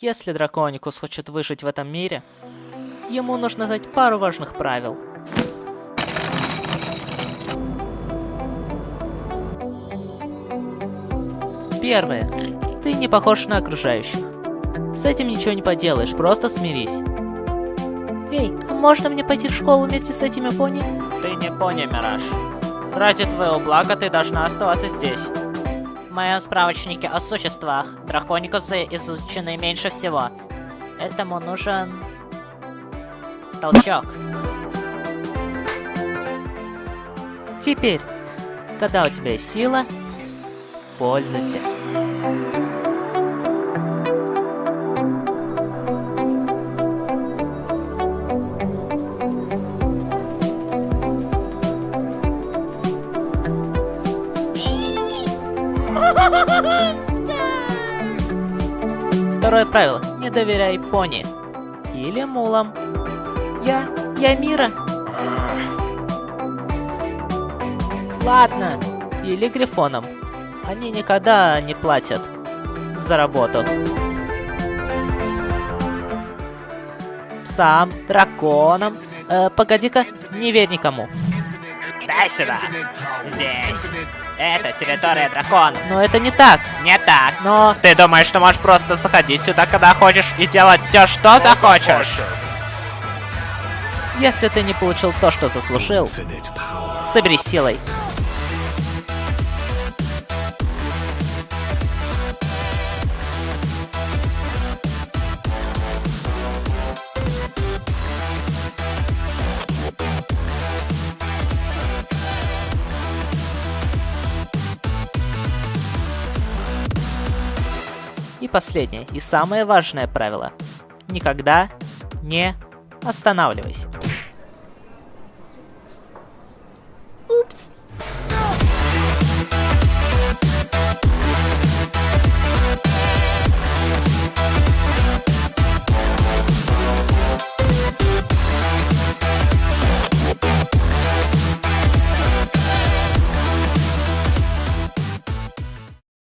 Если Драконикус хочет выжить в этом мире, ему нужно знать пару важных правил. Первое. Ты не похож на окружающих. С этим ничего не поделаешь, просто смирись. Эй, а можно мне пойти в школу вместе с этими пони? Ты не пони, Мираж. Ради твоего блага ты должна оставаться здесь. Моем справочнике о существах драконикусы изучены меньше всего. Этому нужен... толчок. Теперь, когда у тебя есть сила, пользуйся. Второе правило. Не доверяй пони. Или мулам. Я... я Мира. Ладно. Или грифонам. Они никогда не платят за работу. Псам, драконам. Э, погоди-ка, не верь никому. Дай сюда. Здесь. Это территория дракона. Но это не так. Не так. Но... Ты думаешь, что можешь просто заходить сюда, когда хочешь, и делать все, что захочешь? Если ты не получил то, что заслужил, собери силой. И последнее, и самое важное правило. Никогда не останавливайся.